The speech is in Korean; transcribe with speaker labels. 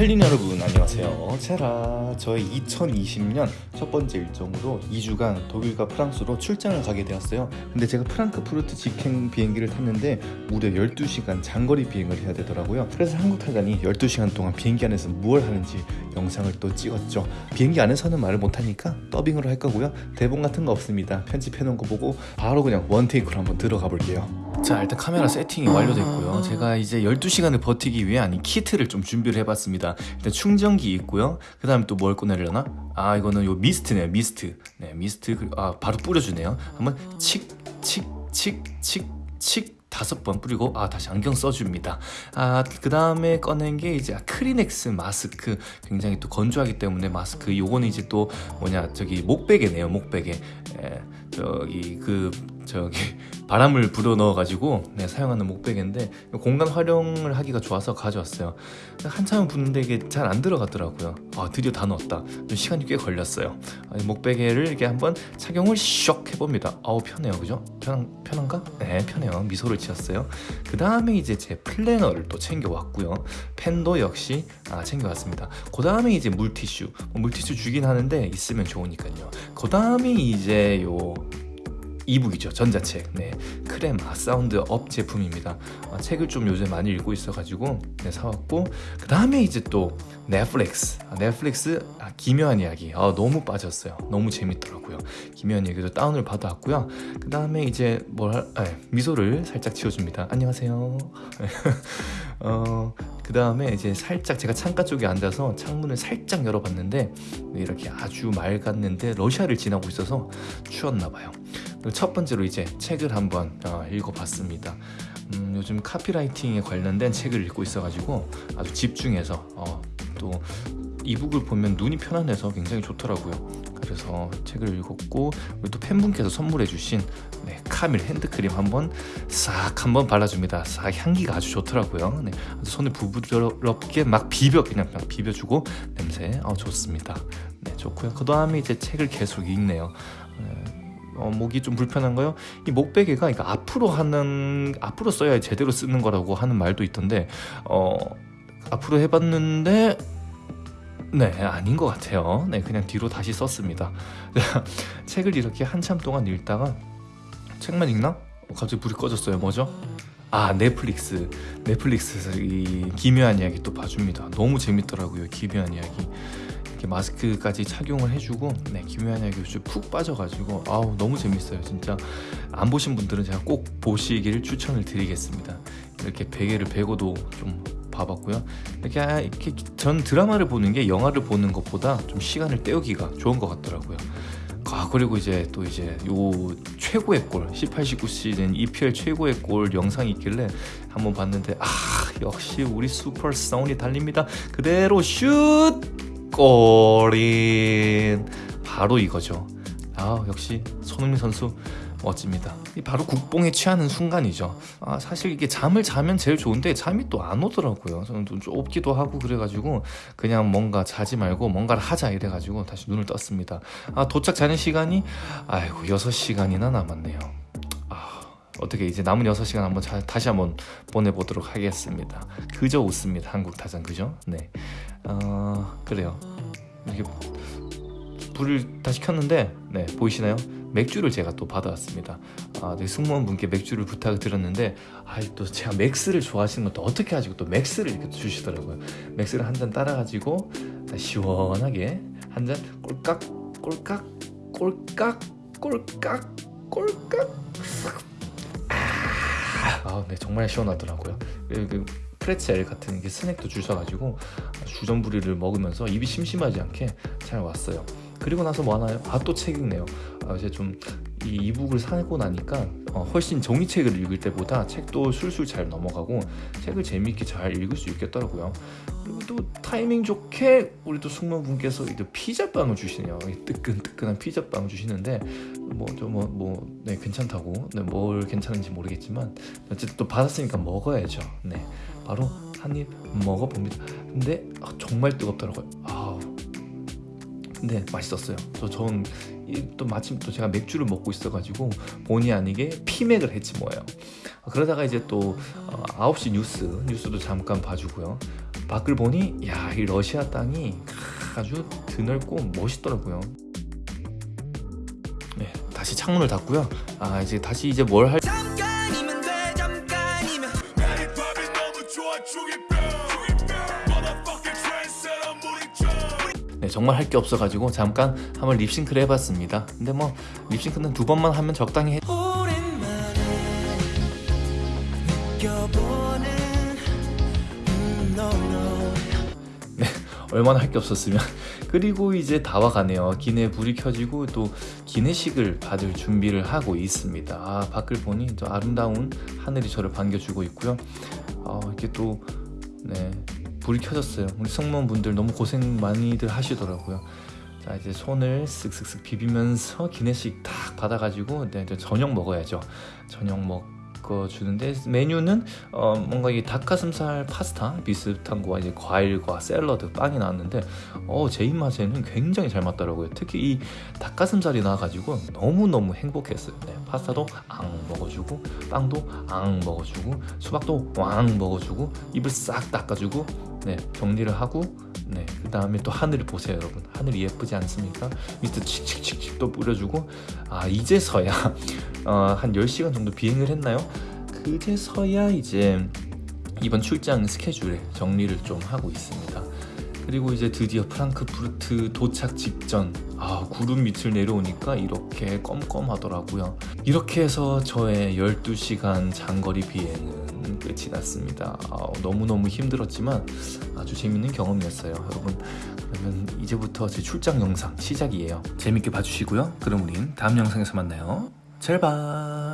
Speaker 1: 첼린 여러분 안녕하세요. 체라 저의 2020년 첫 번째 일정으로 2주간 독일과 프랑스로 출장을 가게 되었어요. 근데 제가 프랑크푸르트 직행 비행기를 탔는데 무려 12시간 장거리 비행을 해야 되더라고요. 그래서 한국 타자니 12시간 동안 비행기 안에서 무엇 하는지 영상을 또 찍었죠. 비행기 안에서는 말을 못하니까 더빙으로 할 거고요. 대본 같은 거 없습니다. 편집해 놓은 거 보고 바로 그냥 원테이크로 한번 들어가 볼게요 자 일단 카메라 세팅이 완료됐고요. 제가 이제 12시간을 버티기 위해 아니 키트를 좀 준비를 해봤습니다. 일단 충전기 있고요. 그 다음에 또 뭘 꺼내려나? 아 이거는 요 미스트네요 미스트. 네 미스트. 아 바로 뿌려주네요. 한번 칙칙칙칙칙 다섯 번 뿌리고 아 다시 안경 써줍니다. 아 그 다음에 꺼낸 게 이제 크리넥스 마스크. 굉장히 또 건조하기 때문에 마스크. 요거는 이제 또 뭐냐 저기 목베개네요 목베개. 에, 저기 그 저기 바람을 불어 넣어 가지고 네, 사용하는 목베개인데 공간 활용을 하기가 좋아서 가져왔어요. 한참 부는데 이게 잘 안 들어가더라고요. 아 드디어 다 넣었다. 좀 시간이 꽤 걸렸어요. 아, 목베개를 이렇게 한번 착용을 쇽 해봅니다. 아우 편해요. 그죠? 편, 편한가? 네 편해요. 미소를 지었어요. 그 다음에 이제 제 플래너를 또 챙겨왔고요. 펜도 역시 아, 챙겨왔습니다. 그 다음에 이제 물티슈. 뭐 물티슈 주긴 하는데 있으면 좋으니까요. 그 다음에 이제 요 e-book이죠 전자책. 네 크레마 사운드 업 제품입니다. 아, 책을 좀 요새 많이 읽고 있어가지고 네, 사왔고 그 다음에 이제 또 넷플릭스. 아, 넷플릭스 아, 기묘한 이야기. 아, 너무 빠졌어요. 너무 재밌더라고요. 기묘한 이야기도 다운을 받아왔고요. 그 다음에 이제 뭘 아, 미소를 살짝 지어줍니다. 안녕하세요. 어, 그 다음에 이제 살짝 제가 창가 쪽에 앉아서 창문을 살짝 열어봤는데 이렇게 아주 맑았는데 러시아를 지나고 있어서 추웠나 봐요 첫 번째로 이제 책을 한번 어, 읽어봤습니다. 음, 요즘 카피라이팅에 관련된 책을 읽고 있어가지고 아주 집중해서 어, 또 이북을 보면 눈이 편안해서 굉장히 좋더라고요. 그래서 책을 읽었고 또 팬분께서 선물해 주신 네, 카밀 핸드크림 한번 싹 한번 발라줍니다. 싹 향기가 아주 좋더라고요. 네, 손을 부드럽게 막 비벼 그냥 막 비벼주고 냄새 어, 좋습니다. 네, 좋고요. 그 다음에 이제 책을 계속 읽네요. 네, 어, 목이 좀 불편한가요? 이 목베개가 그러니까 앞으로 하는 앞으로 써야 제대로 쓰는 거라고 하는 말도 있던데 어, 앞으로 해봤는데 네 아닌 것 같아요. 네 그냥 뒤로 다시 썼습니다. 책을 이렇게 한참 동안 읽다가 책만 읽나? 갑자기 불이 꺼졌어요. 뭐죠? 아 넷플릭스 넷플릭스에서 이 기묘한 이야기 또 봐줍니다. 너무 재밌더라고요. 기묘한 이야기. 이렇게 마스크까지 착용을 해주고 네 김효한 이야기 푹 빠져가지고 아우 너무 재밌어요 진짜 안 보신 분들은 제가 꼭 보시기를 추천을 드리겠습니다 이렇게 베개를 베고도 좀 봐봤고요. 이렇게, 아, 이렇게 전 드라마를 보는 게 영화를 보는 것보다 좀 시간을 때우기가 좋은 것 같더라고요. 아 그리고 이제 또 이제 요 최고의 골 18, 19 시즌 EPL 최고의 골 영상이 있길래 한번 봤는데 아 역시 우리 슈퍼 사운이 달립니다. 그대로 슛! 골인! 바로 이거죠. 아 역시 손흥민 선수 멋집니다. 바로 국뽕에 취하는 순간이죠. 아, 사실 이게 잠을 자면 제일 좋은데 잠이 또 안 오더라고요. 저는 좀 좁기도 하고 그래가지고 그냥 뭔가 자지 말고 뭔가를 하자 이래가지고 다시 눈을 떴습니다. 아 도착 자는 시간이 아이고 6시간이나 남았네요. 아, 어떻게 이제 남은 6시간 한번 자, 다시 한번 보내보도록 하겠습니다. 그저 웃습니다. 한국 타잔 그죠? 네. 어, 그래요. 이렇게 불을 다시 켰는데 네 보이시나요? 맥주를 제가 또 받아왔습니다. 아, 네, 승무원분께 맥주를 부탁을 드렸는데 아, 또 제가 맥스를 좋아하시는 것도 어떻게 아시고 또 맥스를 이렇게 주시더라고요. 맥스를 한 잔 따라가지고 시원하게 한 잔 꼴깍 꼴깍 꼴깍 꼴깍 꼴깍. 아, 네 정말 시원하더라고요. 그, 그 프레첼 같은 게 스낵도 주셔가지고 주전부리를 먹으면서 입이 심심하지 않게 잘 왔어요 그리고 나서 뭐 하나요? 아 또 책 읽네요. 아, 이제 좀 이 이북을 사고 나니까 어, 훨씬 종이책을 읽을 때보다 책도 술술 잘 넘어가고 책을 재미있게 잘 읽을 수 있겠더라고요. 그리고 또 타이밍 좋게 우리 또 숙모분께서 피자빵을 주시네요. 뜨끈뜨끈한 피자빵 주시는데 뭐 좀뭐뭐 뭐, 네, 괜찮다고. 네, 뭘 괜찮은지 모르겠지만 어쨌든 또 받았으니까 먹어야죠. 네 바로 한 입 먹어봅니다. 근데 아, 정말 뜨겁더라고요. 아 근데 맛있었어요 저 전 또 마침 또 제가 맥주를 먹고 있어가지고 본의 아니게 피맥을 했지 뭐예요 그러다가 이제 또 어, 9시 뉴스 뉴스도 잠깐 봐주고요 밖을 보니 야 이 러시아 땅이 아주 드넓고 멋있더라고요. 네, 다시 창문을 닫고요. 아 이제 다시 이제 뭘 할?
Speaker 2: 잠깐이면 돼 잠깐이면
Speaker 1: 정말 할 게 없어가지고 잠깐 한번 립싱크를 해봤습니다. 근데 뭐 립싱크는 두 번만 하면 적당히 해.
Speaker 2: no.
Speaker 1: 얼마나 할 게 없었으면 그리고 이제 다 와가네요 기내 불이 켜지고 또 기내식을 받을 준비를 하고 있습니다 아 밖을 보니 또 아름다운 하늘이 저를 반겨주고 있고요 아 이렇게 또 네, 불이 켜졌어요 우리 승무원분들 너무 고생 많이들 하시더라고요 자 이제 손을 쓱쓱쓱 비비면서 기내식 딱 받아가지고 네, 이제 저녁 먹어야죠 저녁 먹고 주는데 메뉴는 어, 뭔가 이 닭가슴살 파스타 비슷한 거와 이제 과일과 샐러드 빵이 나왔는데 어, 제 입맛에는 굉장히 잘 맞더라고요. 특히 이 닭가슴살이 나와가지고 너무 너무 행복했어요. 네, 파스타도 앙 먹어주고 빵도 앙 먹어주고 수박도 왕 먹어주고 입을 싹 닦아주고 네 정리를 하고 네 그 다음에 또 하늘을 보세요 여러분. 하늘이 예쁘지 않습니까? 밑에 칙칙칙칙 또 뿌려주고 아 이제서야 어, 한 10시간 정도 비행을 했나요? 그제서야 이제 이번 출장 스케줄에 정리를 좀 하고 있습니다. 그리고 이제 드디어 프랑크푸르트 도착 직전 아 구름 밑을 내려오니까 이렇게 껌껌하더라고요. 이렇게 해서 저의 12시간 장거리 비행은 끝이 났습니다. 아, 너무너무 힘들었지만 아주 재밌는 경험이었어요. 여러분 그러면 이제부터 제 출장 영상 시작이에요. 재밌게 봐주시고요. 그럼 우린 다음 영상에서 만나요. 잘 봐.